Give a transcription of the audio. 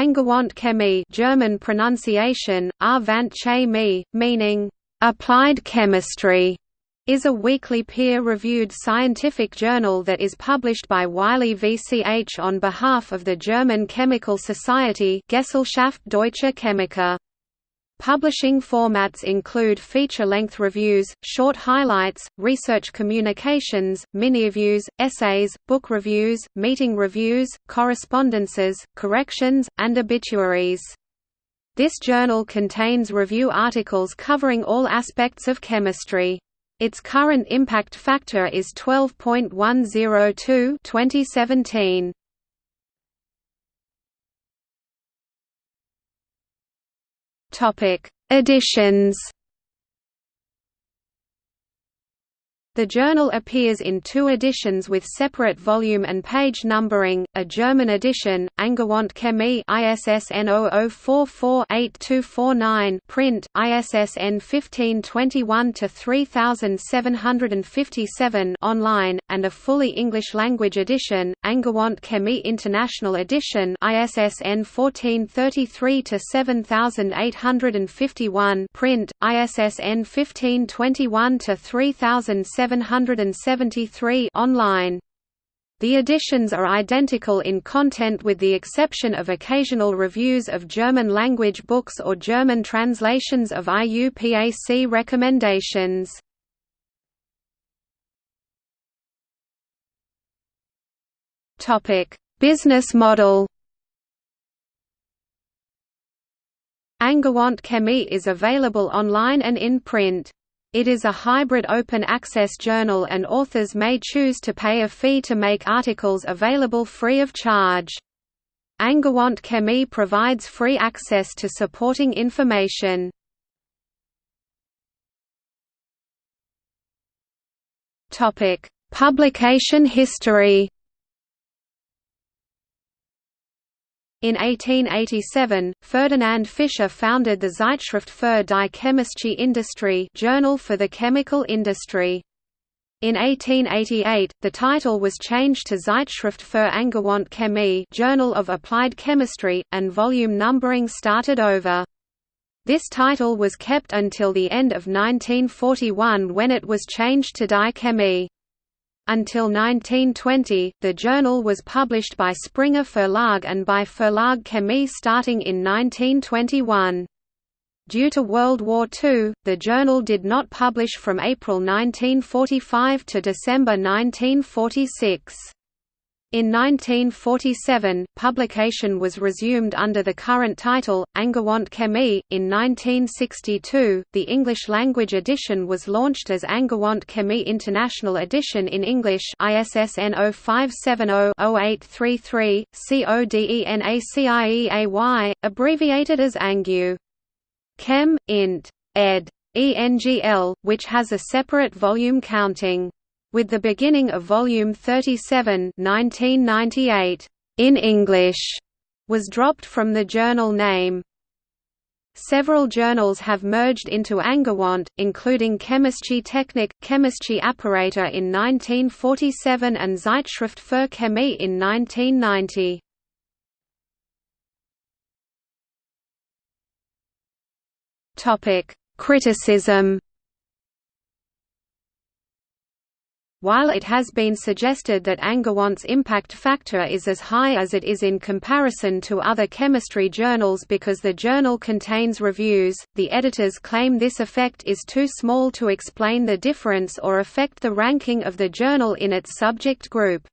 Angewandte Chemie German pronunciation, Chemie, meaning, "...applied chemistry", is a weekly peer-reviewed scientific journal that is published by Wiley VCH on behalf of the German Chemical Society Gesellschaft Deutscher Chemiker. Publishing formats include feature-length reviews, short highlights, research communications, mini-reviews, essays, book reviews, meeting reviews, correspondences, corrections, and obituaries. This journal contains review articles covering all aspects of chemistry. Its current impact factor is 12.102 2017. Topic: Editions The journal appears in two editions with separate volume and page numbering, a German edition, Angewandte Chemie ISSN 0044-8249 print, ISSN 1521-3757 online, and a fully English-language edition, Angewandte Chemie International Edition ISSN 1433-7851 print, ISSN 1521-3007 773 online. The editions are identical in content with the exception of occasional reviews of German-language books or German translations of IUPAC recommendations. Business model Angewandte Chemie is available online and in print. It is a hybrid open-access journal and authors may choose to pay a fee to make articles available free of charge. Angewandte Chemie provides free access to supporting information. Publication history In 1887, Ferdinand Fischer founded the Zeitschrift für die chemische Industrie Journal for the Chemical Industry. In 1888, the title was changed to Zeitschrift für angewandte Chemie Journal of Applied Chemistry, and volume numbering started over. This title was kept until the end of 1941 when it was changed to Die Chemie. Until 1920, the journal was published by Springer Verlag and by Verlag Chemie starting in 1921. Due to World War II, the journal did not publish from April 1945 to December 1946. In 1947, publication was resumed under the current title, Angewandte Chemie. In 1962, the English-language edition was launched as Angewandte Chemie International Edition in English ISSN 0570-0833, CODENACIEAY, abbreviated as Angew. Chem. Int. ed. ENGL, which has a separate volume counting with the beginning of Volume 37 1998, in English, was dropped from the journal name. Several journals have merged into Angewandte, including Chemische Technik, Chemische Apparatur in 1947 and Zeitschrift für Chemie in 1990. Criticism While it has been suggested that Angewandte's impact factor is as high as it is in comparison to other chemistry journals because the journal contains reviews, the editors claim this effect is too small to explain the difference or affect the ranking of the journal in its subject group.